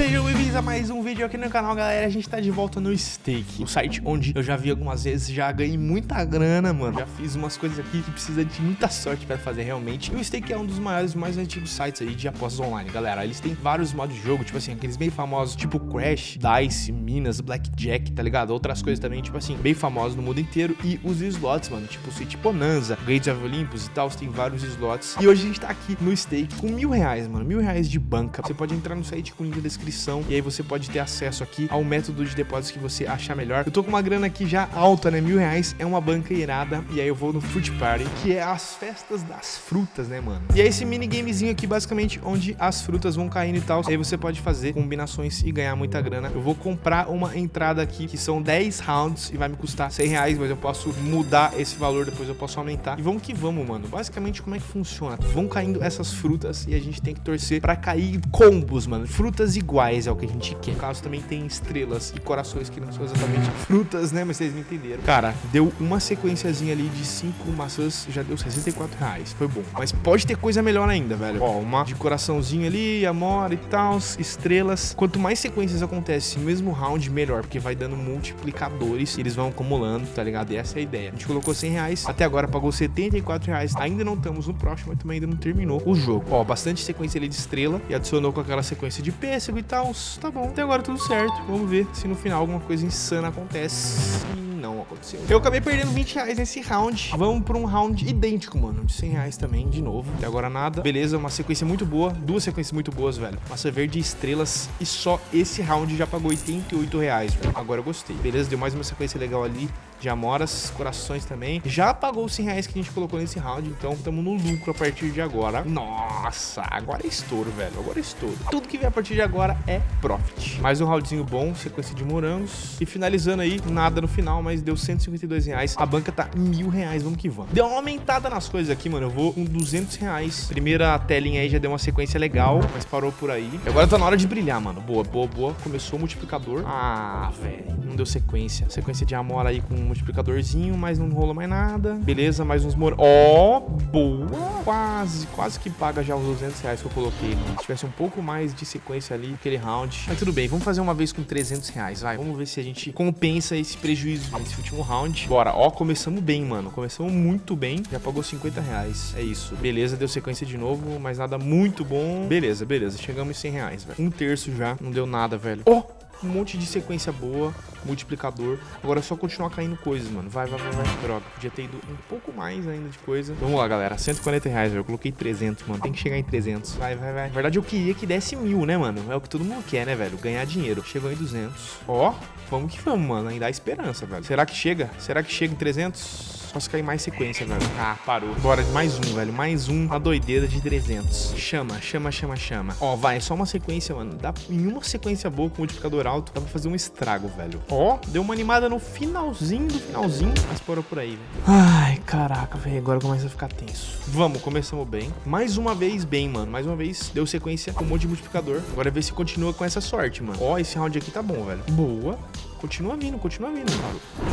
Sejam bem-vindos a mais um vídeo aqui no canal, galera. A gente tá de volta no Stake, o site onde eu já vi algumas vezes, já ganhei muita grana, mano. Já fiz umas coisas aqui que precisa de muita sorte pra fazer realmente. E o Stake é um dos maiores, mais antigos sites aí de apostas online, galera. Eles têm vários modos de jogo, tipo assim, aqueles bem famosos, tipo Crash, Dice, Minas, Blackjack, tá ligado? Outras coisas também, tipo assim, bem famosos no mundo inteiro. E os slots, mano, tipo o City Bonanza, Gates of Olympus e tal, tem vários slots. E hoje a gente tá aqui no Stake com mil reais, mano, mil reais de banca. Você pode entrar no site com o link na descrição descrição e aí você pode ter acesso aqui ao método de depósito que você achar melhor. Eu tô com uma grana aqui já alta, né? Mil reais é uma banca irada e aí eu vou no Fruit Party, que é as festas das frutas, né, mano? E é esse minigamezinho aqui, basicamente, onde as frutas vão caindo e tal. Aí você pode fazer combinações e ganhar muita grana. Eu vou comprar uma entrada aqui, que são 10 rounds e vai me custar 100 reais, mas eu posso mudar esse valor, depois eu posso aumentar. E vamos que vamos, mano. Basicamente, como é que funciona? Vão caindo essas frutas e a gente tem que torcer pra cair combos, mano. Frutas iguais iguais é o que a gente quer. No caso, também tem estrelas e corações que não são exatamente frutas, né? Mas vocês me entenderam. Cara, deu uma sequenciazinha ali de cinco maçãs, já deu 64 reais. Foi bom. Mas pode ter coisa melhor ainda, velho. Ó, uma de coraçãozinho ali, amor e tal, estrelas. Quanto mais sequências acontecem no mesmo round, melhor. Porque vai dando multiplicadores e eles vão acumulando, tá ligado? E essa é a ideia. A gente colocou 100 reais, até agora pagou 74 reais. Ainda não estamos no próximo, mas também ainda não terminou o jogo. Ó, bastante sequência ali de estrela e adicionou com aquela sequência de pêssego e tal. Tá bom, até agora tudo certo. Vamos ver se no final alguma coisa insana acontece não aconteceu. Eu acabei perdendo 20 reais nesse round. Vamos pra um round idêntico, mano. De 100 reais também, de novo. Até agora nada. Beleza, uma sequência muito boa. Duas sequências muito boas, velho. Massa verde e estrelas. E só esse round já pagou 88 reais, velho. Agora eu gostei. Beleza, deu mais uma sequência legal ali de amoras, corações também. Já pagou os 100 reais que a gente colocou nesse round, então estamos no lucro a partir de agora. Nossa, agora é estouro, velho. Agora é estouro. Tudo que vem a partir de agora é profit. Mais um roundzinho bom, sequência de morangos. E finalizando aí, nada no final, mas deu 152 reais. A banca tá mil reais, vamos que vamos. Deu uma aumentada nas coisas aqui, mano. Eu vou com 200 reais. Primeira telinha aí já deu uma sequência legal, mas parou por aí. E agora tá na hora de brilhar, mano. Boa, boa, boa. Começou o multiplicador. Ah, velho. Não deu sequência. Sequência de amor aí com multiplicadorzinho, mas não rolou mais nada. Beleza, mais uns mor... Ó, oh, boa. Quase, quase que paga já os 200 reais que eu coloquei, mano. Se tivesse um pouco mais de sequência ali, aquele round. Mas tudo bem, vamos fazer uma vez com 300 reais, vai. Vamos ver se a gente compensa esse prejuízo nesse último último round. Bora, ó, começamos bem, mano. Começamos muito bem. Já pagou 50 reais. É isso. Beleza, deu sequência de novo, mas nada muito bom. Beleza, beleza. Chegamos em 100 reais, velho. Um terço já. Não deu nada, velho. Ó, oh! Um monte de sequência boa, multiplicador. Agora é só continuar caindo coisas, mano. Vai, vai, vai, vai. Droga, podia ter ido um pouco mais ainda de coisa. Vamos lá, galera. 140 reais, Eu coloquei 300, mano. Tem que chegar em 300. Vai, vai, vai. Na verdade, eu queria que desse mil, né, mano? É o que todo mundo quer, né, velho? Ganhar dinheiro. Chegou em 200. Ó, vamos que vamos, mano. Ainda há esperança, velho. Será que chega? Será que chega em 300? Só se cair mais sequência, velho. Ah, parou. Bora, mais um, velho. Mais um. Uma doideira de 300. Chama, chama, chama, chama. Ó, vai. Só uma sequência, mano. Dá em uma sequência boa com multiplicador alto, dá pra fazer um estrago, velho. Ó, deu uma animada no finalzinho do finalzinho, mas parou por aí, velho. Ai, caraca, velho. Agora começa a ficar tenso. Vamos, começamos bem. Mais uma vez bem, mano. Mais uma vez deu sequência com um monte de multiplicador. Agora ver se continua com essa sorte, mano. Ó, esse round aqui tá bom, velho. Boa. Continua vindo, continua vindo.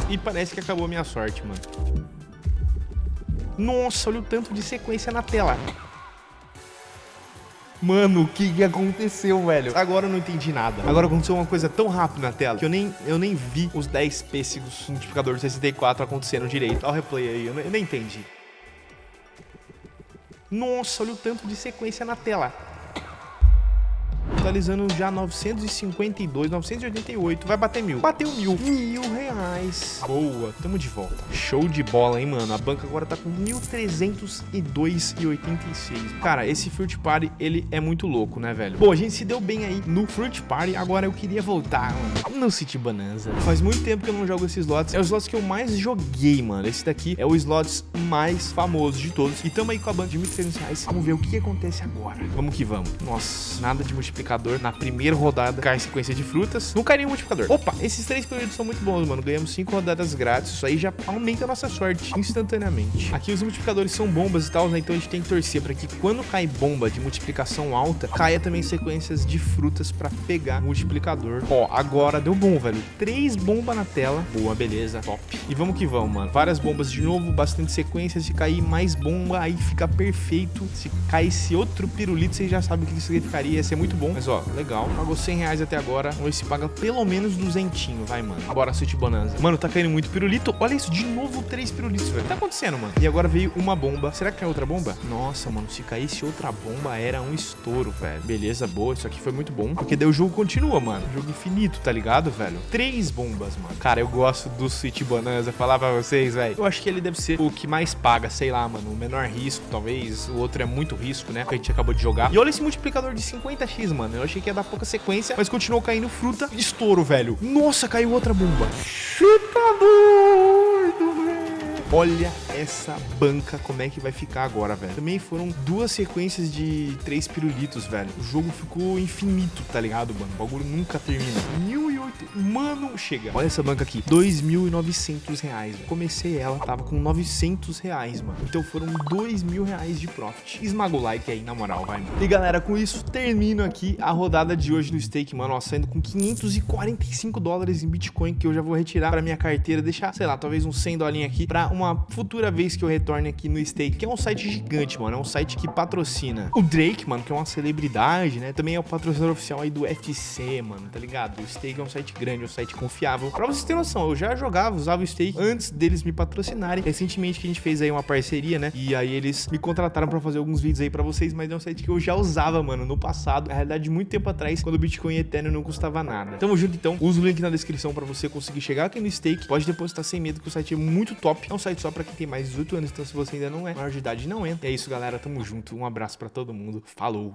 E parece que acabou a minha sorte, mano. Nossa, olha o tanto de sequência na tela. Mano, o que, aconteceu, velho? Agora eu não entendi nada. Agora aconteceu uma coisa tão rápida na tela que eu nem, eu nem vi os 10 pêssegos multiplicador 64 acontecendo direito. Olha o replay aí, eu, eu nem entendi. Nossa, olha o tanto de sequência na tela totalizando já 952, 988. Vai bater mil. Bateu mil. Mil reais. Boa, tamo de volta. Show de bola, hein, mano. A banca agora tá com 1.302,86. Cara, esse Fruit Party, ele é muito louco, né, velho? Bom, a gente se deu bem aí no Fruit Party. Agora eu queria voltar, mano, no City Bonanza. Faz muito tempo que eu não jogo esses slots. É os slots que eu mais joguei, mano. Esse daqui é o slots mais famoso de todos. E tamo aí com a banca de 1.300 reais. Vamos ver o que acontece agora. Vamos que vamos. Nossa, nada de multiplicar multiplicador na primeira rodada cai sequência de frutas. Não cai nenhum multiplicador. Opa, esses três períodos são muito bons, mano. Ganhamos cinco rodadas grátis. Isso aí já aumenta a nossa sorte instantaneamente. Aqui os multiplicadores são bombas e tal, né? Então a gente tem que torcer para que quando cai bomba de multiplicação alta, caia também sequências de frutas para pegar multiplicador. Ó, agora deu bom, velho. Três bombas na tela. Boa, beleza. Top. E vamos que vamos, mano. Várias bombas de novo, bastante sequências. Se cair mais bomba, aí fica perfeito. Se cair esse outro pirulito, vocês já sabem o que isso significaria. Ia ser muito bom. Mas Ó, legal. Pagou 100 reais até agora. Vamos ver se paga pelo menos duzentinho, vai, mano. Bora, City Bonanza. Mano, tá caindo muito pirulito. Olha isso, de novo três pirulitos, velho. Tá acontecendo, mano? E agora veio uma bomba. Será que é outra bomba? Nossa, mano, se caísse outra bomba, era um estouro, velho. Beleza, boa. Isso aqui foi muito bom. Porque daí o jogo continua, mano. Jogo infinito, tá ligado, velho? Três bombas, mano. Cara, eu gosto do City Bonanza. Falar pra vocês, velho. Eu acho que ele deve ser o que mais paga, sei lá, mano. O menor risco, talvez. O outro é muito risco, né? Que a gente acabou de jogar. E olha esse multiplicador de 50x, mano. Eu achei que ia dar pouca sequência, mas continuou caindo fruta. Estouro, velho. Nossa, caiu outra bomba. Chuta doido, velho. Olha essa banca, como é que vai ficar agora, velho. Também foram duas sequências de três pirulitos, velho. O jogo ficou infinito, tá ligado, mano? O bagulho nunca termina. 1008. Mano, chega. Olha essa banca aqui. 2.900 reais, velho. Comecei ela, tava com 900 reais, mano. Então foram 2 mil reais de profit. Esmaga o like aí, na moral, vai, mano. E galera, com isso, termino aqui a rodada de hoje no stake, mano. Ó, saindo com 545 dólares em Bitcoin, que eu já vou retirar pra minha carteira. Deixar, sei lá, talvez uns 100 dolinhos aqui pra uma futura vez que eu retorne aqui no Stake, que é um site gigante, mano. É um site que patrocina o Drake, mano, que é uma celebridade, né? Também é o patrocinador oficial aí do UFC, mano, tá ligado? O Stake é um site grande, é um site confiável. Pra vocês terem noção, eu já jogava, usava o Stake antes deles me patrocinarem. Recentemente que a gente fez aí uma parceria, né? E aí eles me contrataram pra fazer alguns vídeos aí pra vocês, mas é um site que eu já usava, mano, no passado. Na realidade, muito tempo atrás, quando o Bitcoin e Ethereum não custava nada. Tamo junto, então. Usa o link na descrição pra você conseguir chegar aqui no Stake. Pode depositar sem medo, que o site é muito top. É um site só pra quem tem mais de 18 anos, então se você ainda não é maior de idade, não entra. E é isso, galera. Tamo junto. Um abraço pra todo mundo. Falou!